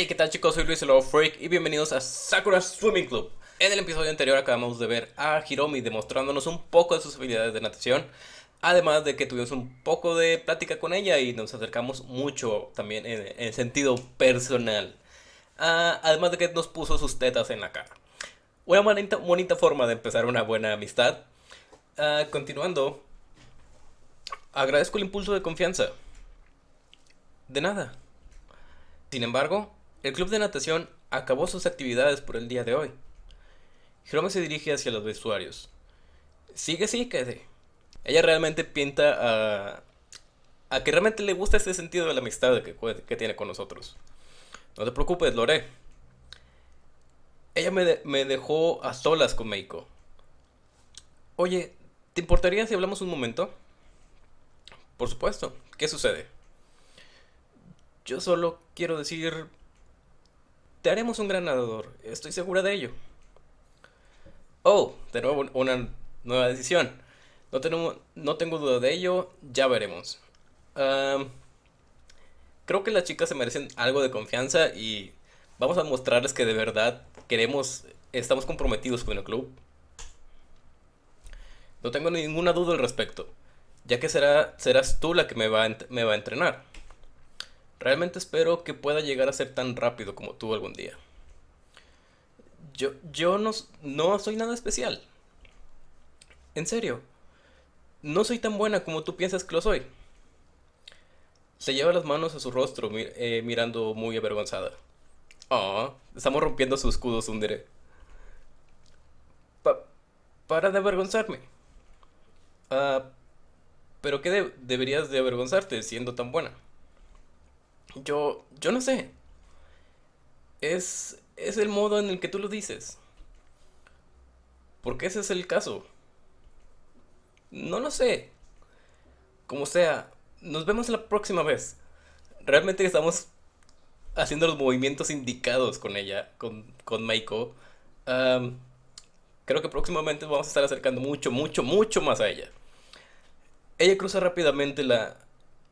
Hey, ¿qué tal chicos? Soy Luis el Freak y bienvenidos a Sakura Swimming Club. En el episodio anterior acabamos de ver a Hiromi demostrándonos un poco de sus habilidades de natación. Además de que tuvimos un poco de plática con ella y nos acercamos mucho también en, sentido personal. Ah, además de que nos puso sus tetas en la cara. Una bonita, bonita forma de empezar una buena amistad. Ah, continuando, agradezco el impulso de confianza. De nada. Sin embargo, el club de natación acabó sus actividades por el día de hoy. Hiromi se dirige hacia los vestuarios. Sigue, sigue. Ella realmente pinta a, a que realmente le gusta este sentido de la amistad que, que tiene con nosotros. No te preocupes, lo haré. Ella me, me dejó a solas con Meiko. Oye, ¿te importaría si hablamos un momento? Por supuesto. ¿Qué sucede? Yo solo quiero decir... Te haremos un gran nadador. Estoy segura de ello. Oh, de nuevo una nueva decisión. No, tenemos, no tengo duda de ello. Ya veremos. creo que las chicas se merecen algo de confianza y vamos a mostrarles que de verdad queremos, estamos comprometidos con el club. No tengo ninguna duda al respecto, ya que será, serás tú la que me va, me va a entrenar. Realmente espero que pueda llegar a ser tan rápido como tú algún día. Yo, yo no, no soy nada especial. En serio, no soy tan buena como tú piensas que lo soy. Se lleva las manos a su rostro eh, mirando muy avergonzada. Ah, estamos rompiendo su escudo, Sundere. para de avergonzarme. Ah, pero ¿qué deberías de avergonzarte siendo tan buena? Yo, yo no sé. Es, es el modo en el que tú lo dices. Porque ese es el caso. No lo sé. Como sea, nos vemos la próxima vez. Realmente estamos haciendo los movimientos indicados con ella, con, con Maiko. creo que próximamente vamos a estar acercando mucho, mucho, mucho más a ella. Ella cruza rápidamente la,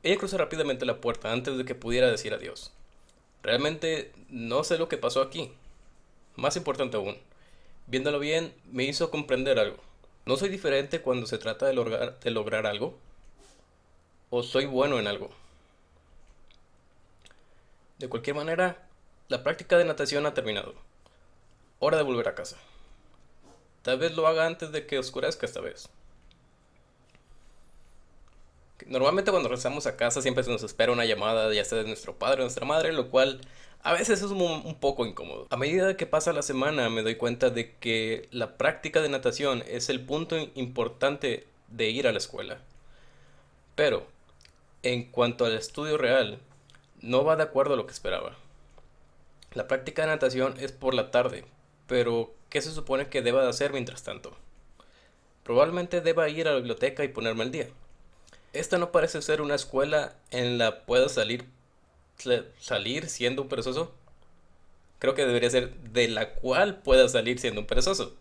ella cruza rápidamente la puerta antes de que pudiera decir adiós. Realmente no sé lo que pasó aquí. Más importante aún, viéndolo bien, me hizo comprender algo. No soy diferente cuando se trata de de lograr algo. O soy bueno en algo. De cualquier manera, la práctica de natación ha terminado. Hora de volver a casa. Tal vez lo haga antes de que oscurezca esta vez. Normalmente cuando regresamos a casa siempre se nos espera una llamada, ya sea de nuestro padre o nuestra madre, lo cual a veces es un, poco incómodo. A medida que pasa la semana me doy cuenta de que la práctica de natación es el punto importante de ir a la escuela. Pero, en cuanto al estudio real, no va de acuerdo a lo que esperaba. La práctica de natación es por la tarde, pero ¿qué se supone que deba de hacer mientras tanto? Probablemente deba ir a la biblioteca y ponerme al día. Esta no parece ser una escuela en la pueda salir salir siendo un perezoso. Creo que debería ser de la cual pueda salir siendo un perezoso.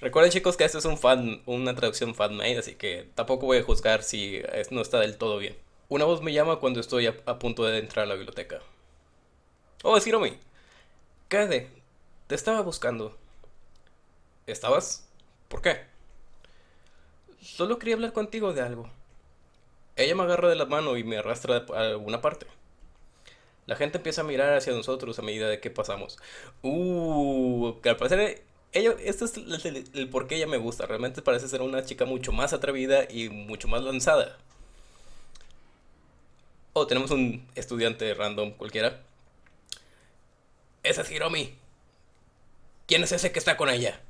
Recuerden chicos que esto es un fan, una traducción fan-made, así que tampoco voy a juzgar si no está del todo bien. Una voz me llama cuando estoy a, punto de entrar a la biblioteca. Oh, es Hiromi. Quédate. Te estaba buscando. ¿Estabas? ¿Por qué? Solo quería hablar contigo de algo. Ella me agarra de la mano y me arrastra a alguna parte. La gente empieza a mirar hacia nosotros a medida de que pasamos. Uh, que al parecer, ella, esto es el, por qué ella me gusta. Realmente parece ser una chica mucho más atrevida y mucho más lanzada. Oh, tenemos un estudiante random cualquiera. Esa es Hiromi. ¿Quién es ese que está con ella?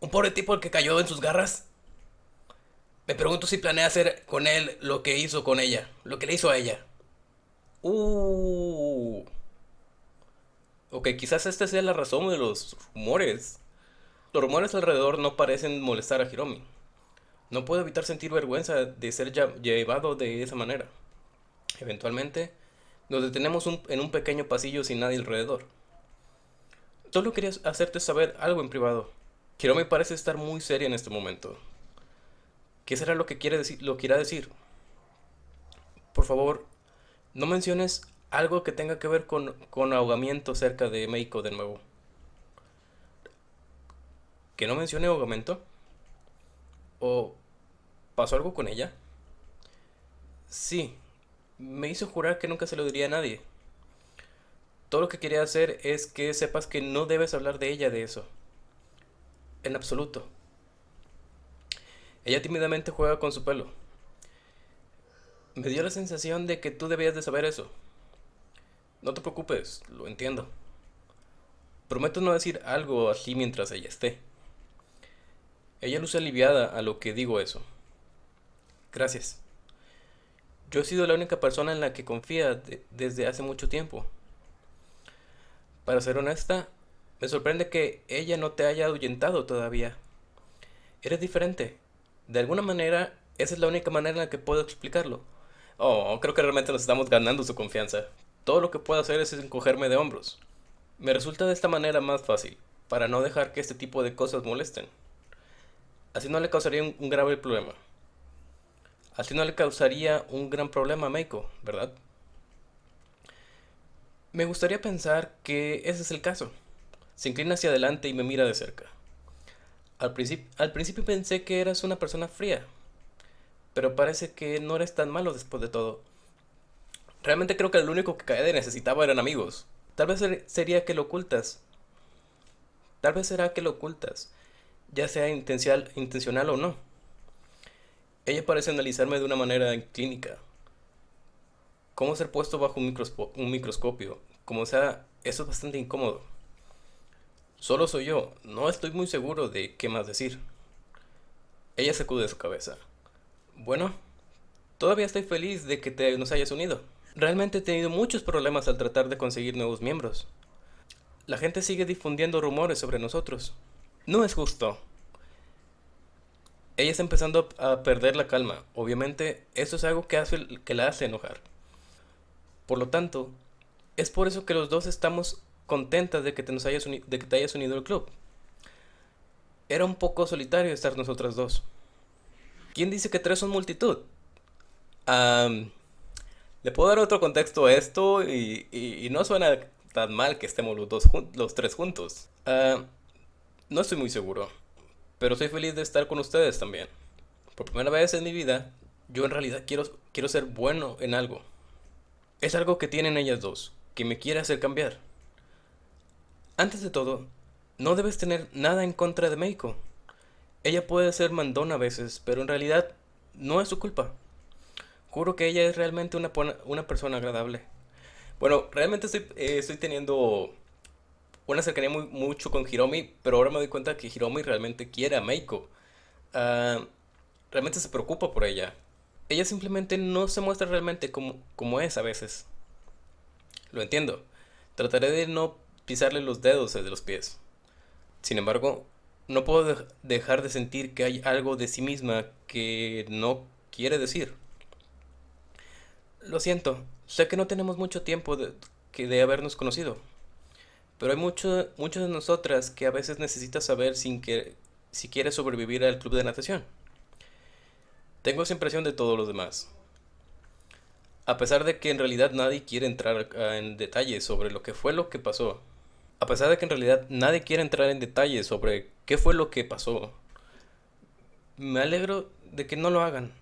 ¿Un pobre tipo el que cayó en sus garras? Me pregunto si planea hacer con él lo que hizo con ella, lo que le hizo a ella. Uh. Ok, quizás esta sea la razón de los rumores. Los rumores alrededor no parecen molestar a Hiromi. No puedo evitar sentir vergüenza de ser llevado de esa manera. Eventualmente, nos detenemos en un pequeño pasillo sin nadie alrededor. Solo quería hacerte saber algo en privado. Hiromi parece estar muy seria en este momento. ¿Qué será lo que quiere decir, lo quiera decir? Por favor, no menciones algo que tenga que ver con, con ahogamiento cerca de Meiko de nuevo. ¿Que no mencione ahogamiento? ¿O pasó algo con ella? Sí, me hizo jurar que nunca se lo diría a nadie. Todo lo que quería hacer es que sepas que no debes hablar de ella de eso. En absoluto. Ella tímidamente juega con su pelo. Me dio la sensación de que tú debías de saber eso. No te preocupes, lo entiendo. Prometo no decir algo así mientras ella esté. Ella luce aliviada a lo que digo eso. Gracias. Yo he sido la única persona en la que confía desde hace mucho tiempo. Para ser honesta, me sorprende que ella no te haya ahuyentado todavía. Eres diferente. De alguna manera, esa es la única manera en la que puedo explicarlo. Oh, creo que realmente nos estamos ganando su confianza. Todo lo que puedo hacer es encogerme de hombros. Me resulta de esta manera más fácil, para no dejar que este tipo de cosas molesten. Así no le causaría un, grave problema. Así no le causaría un gran problema a Meiko, ¿verdad? Me gustaría pensar que ese es el caso. Se inclina hacia adelante y me mira de cerca. Al, al principio pensé que eras una persona fría, pero parece que no eres tan malo después de todo. Realmente creo que lo único que Kaede necesitaba eran amigos. Tal vez sería que lo ocultas. Tal vez será que lo ocultas ya sea intencional, o no. Ella parece analizarme de una manera clínica. ¿Cómo ser puesto bajo un, un microscopio? Como sea, eso es bastante incómodo. Solo soy yo, no estoy muy seguro de qué más decir. Ella sacude su cabeza. Bueno, todavía estoy feliz de que te nos hayas unido. Realmente he tenido muchos problemas al tratar de conseguir nuevos miembros. La gente sigue difundiendo rumores sobre nosotros. No es justo. Ella está empezando a perder la calma. Obviamente, eso es algo que, hace, que la hace enojar. Por lo tanto, es por eso que los dos estamos contentas de que te, hayas unido al club. Era un poco solitario estar nosotras dos. ¿Quién dice que tres son multitud? Le puedo dar otro contexto a esto y, no suena tan mal que estemos los, dos, los tres juntos. Ah, no estoy muy seguro, pero soy feliz de estar con ustedes también. Por primera vez en mi vida, yo en realidad quiero, quiero ser bueno en algo. Es algo que tienen ellas dos, que me quiere hacer cambiar. Antes de todo, no debes tener nada en contra de Meiko. Ella puede ser mandona a veces, pero en realidad no es su culpa. Juro que ella es realmente una, una persona agradable. Bueno, realmente estoy, eh, estoy teniendo una cercanía muy, mucho con Hiromi, pero ahora me doy cuenta que Hiromi realmente quiere a Meiko. Ah, realmente se preocupa por ella. Ella simplemente no se muestra realmente como, como es a veces. Lo entiendo. Trataré de no pisarle los dedos de los pies. Sin embargo, no puedo dejar de sentir que hay algo de sí misma que no quiere decir. Lo siento, sé que no tenemos mucho tiempo de, que de habernos conocido. Pero hay mucho, muchos de nosotras que a veces necesitas saber sin que, si quieres sobrevivir al club de natación. Tengo esa impresión de todos los demás. A pesar de que en realidad nadie quiere entrar en detalles sobre lo que fue lo que pasó. A pesar de que en realidad nadie quiere entrar en detalles sobre qué fue lo que pasó. Me alegro de que no lo hagan.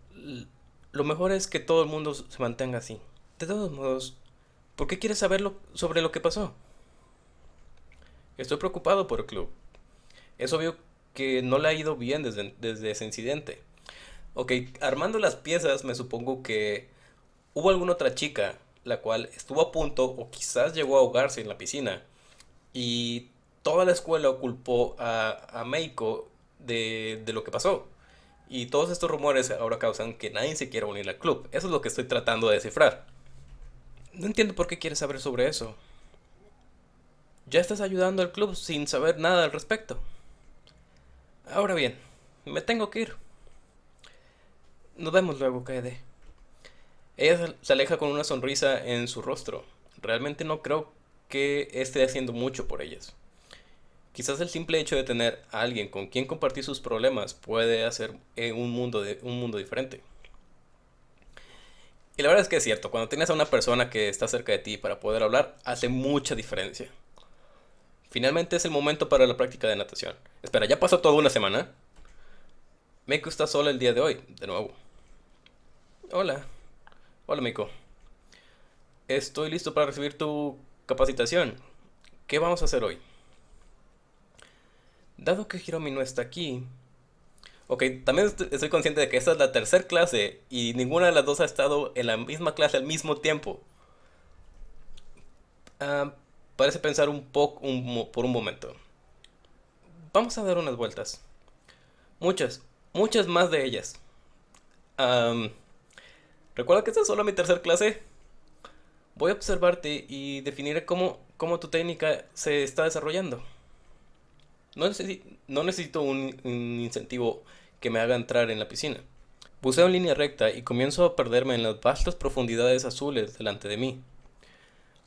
Lo mejor es que todo el mundo se mantenga así. De todos modos, ¿por qué quieres saber sobre lo que pasó? Estoy preocupado por el club. Es obvio que no le ha ido bien desde, desde ese incidente. Ok, armando las piezas me supongo que hubo alguna otra chica la cual estuvo a punto o quizás llegó a ahogarse en la piscina y toda la escuela culpó a, a Meiko de, de, lo que pasó. Y todos estos rumores ahora causan que nadie se quiera unir al club. Eso es lo que estoy tratando de descifrar. No entiendo por qué quieres saber sobre eso. Ya estás ayudando al club sin saber nada al respecto. Ahora bien, me tengo que ir. Nos vemos luego, Kaede. Ella se aleja con una sonrisa en su rostro. Realmente no creo que esté haciendo mucho por ellas. Quizás el simple hecho de tener a alguien con quien compartir sus problemas puede hacer un mundo, de, un mundo diferente. Y la verdad es que es cierto, cuando tienes a una persona que está cerca de ti para poder hablar, hace mucha diferencia. Finalmente es el momento para la práctica de natación. Espera, ¿ya pasó toda una semana? Meiko está sola el día de hoy, de nuevo. Hola. Hola, Meiko. Estoy listo para recibir tu capacitación. ¿Qué vamos a hacer hoy? Dado que Hiromi no está aquí... Ok, también estoy consciente de que esta es la tercera clase y ninguna de las dos ha estado en la misma clase al mismo tiempo. Ah, parece pensar un poco por un momento. Vamos a dar unas vueltas. Muchas, muchas más de ellas. Recuerda que esta es solo mi tercera clase. Voy a observarte y definiré cómo, cómo tu técnica se está desarrollando. No, necesito un, incentivo que me haga entrar en la piscina. Buceo en línea recta y comienzo a perderme en las vastas profundidades azules delante de mí.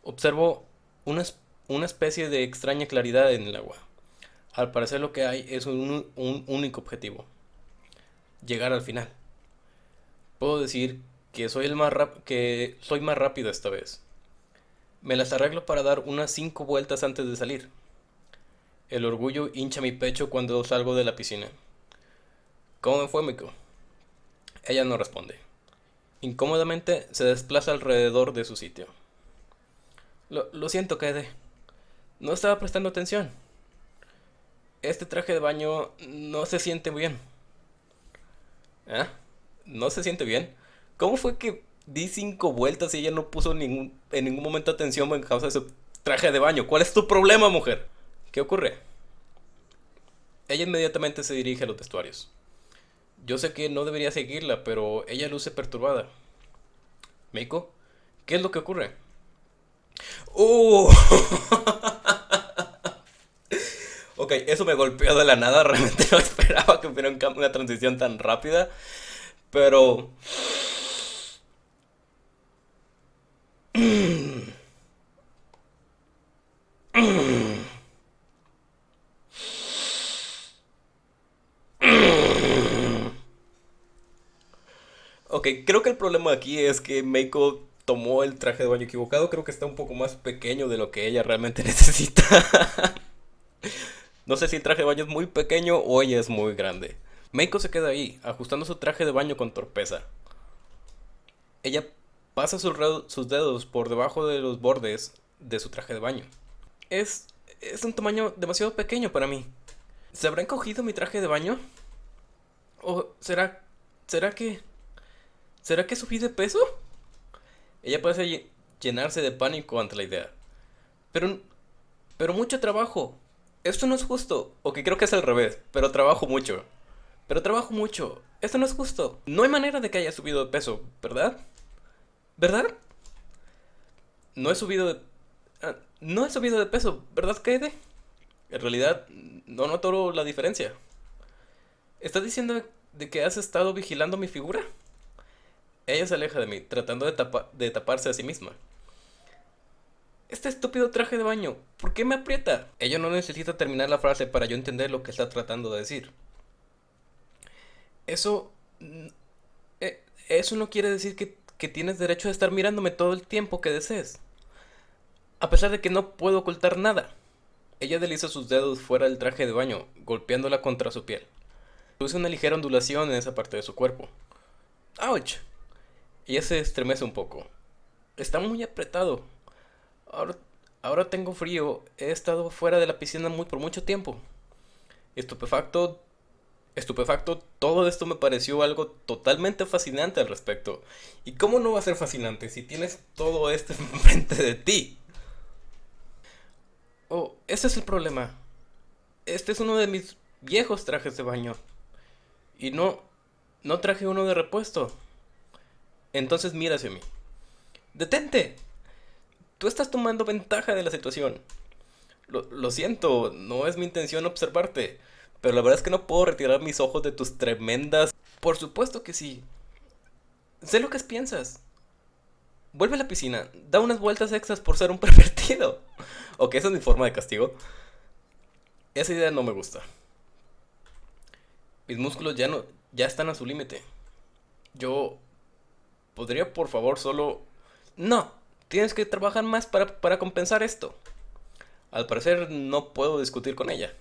Observo una, una especie de extraña claridad en el agua. Al parecer lo que hay es un, un único objetivo. Llegar al final. Puedo decir que soy, el más que soy más rápido esta vez. Me las arreglo para dar unas 5 vueltas antes de salir. El orgullo hincha mi pecho cuando salgo de la piscina. ¿Cómo me fue, Miko? Ella no responde. Incómodamente se desplaza alrededor de su sitio. Lo, siento, Kaede. No estaba prestando atención. Este traje de baño no se siente bien. ¿Ah? ¿No se siente bien? ¿Cómo fue que di cinco vueltas y ella no puso ningún, en ningún momento atención en causa de su traje de baño? ¿Cuál es tu problema, mujer? ¿Qué ocurre? Ella inmediatamente se dirige a los vestuarios. Yo sé que no debería seguirla, pero ella luce perturbada. ¿Meiko? ¿Qué es lo que ocurre? ¡Uh! ok, eso me golpeó de la nada. Realmente no esperaba que hubiera una transición tan rápida. Pero... Creo que el problema aquí es que Meiko tomó el traje de baño equivocado. Creo que está un poco más pequeño de lo que ella realmente necesita. no sé si el traje de baño es muy pequeño o ella es muy grande. Meiko se queda ahí, ajustando su traje de baño con torpeza. Ella pasa sus, dedos por debajo de los bordes de su traje de baño. Es, es un tamaño demasiado pequeño para mí. ¿Se habrá encogido mi traje de baño? ¿O será... será que... ¿Será que subí de peso? Ella parece llenarse de pánico ante la idea. Pero... Pero mucho trabajo. Esto no es justo. O que creo que es al revés. Pero trabajo mucho. Pero trabajo mucho. Esto no es justo. No hay manera de que haya subido de peso, ¿verdad? ¿Verdad? No he subido de... Ah, no he subido de peso, ¿verdad, Kaede? En realidad, no noto la diferencia. ¿Estás diciendo de que has estado vigilando mi figura? Ella se aleja de mí, tratando de, de taparse a sí misma. Este estúpido traje de baño, ¿por qué me aprieta? Ella no necesita terminar la frase para yo entender lo que está tratando de decir. Eso... Eh, eso no quiere decir que, que tienes derecho a estar mirándome todo el tiempo que desees. A pesar de que no puedo ocultar nada. Ella desliza sus dedos fuera del traje de baño, golpeándola contra su piel. Luce una ligera ondulación en esa parte de su cuerpo. ¡Auch! Ella se estremece un poco. Está muy apretado. Ahora, ahora tengo frío. He estado fuera de la piscina muy, por mucho tiempo. Estupefacto. Estupefacto, todo esto me pareció algo totalmente fascinante al respecto. ¿Y cómo no va a ser fascinante si tienes todo esto enfrente de ti? Oh, ese es el problema. Este es uno de mis viejos trajes de baño. Y no, no traje uno de repuesto. Entonces mira hacia mí. ¡Detente! Tú estás tomando ventaja de la situación. Lo, siento, no es mi intención observarte. Pero la verdad es que no puedo retirar mis ojos de tus tremendas... Por supuesto que sí. Sé lo que piensas. Vuelve a la piscina. Da unas vueltas extras por ser un pervertido. ok, esa es mi forma de castigo. Esa idea no me gusta. Mis músculos ya no... Ya están a su límite. Yo ¿podría por favor solo... No, tienes que trabajar más para, para compensar esto. Al parecer no puedo discutir con ella.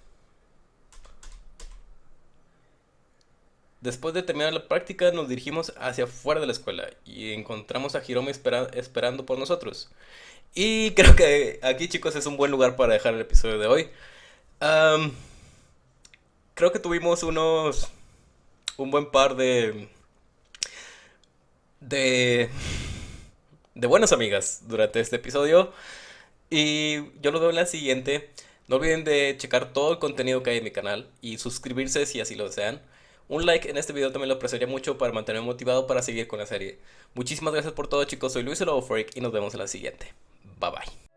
Después de terminar la práctica nos dirigimos hacia afuera de la escuela y encontramos a Hiromi esperando por nosotros. Y creo que aquí chicos es un buen lugar para dejar el episodio de hoy. creo que tuvimos unos... un buen par de... de... de buenas amigas durante este episodio. Y yo lo veo en la siguiente. No olviden de checar todo el contenido que hay en mi canal y suscribirse si así lo desean. Un like en este video también lo apreciaría mucho para mantenerme motivado para seguir con la serie. Muchísimas gracias por todo chicos, soy Luis el Freak y nos vemos en la siguiente. Bye bye.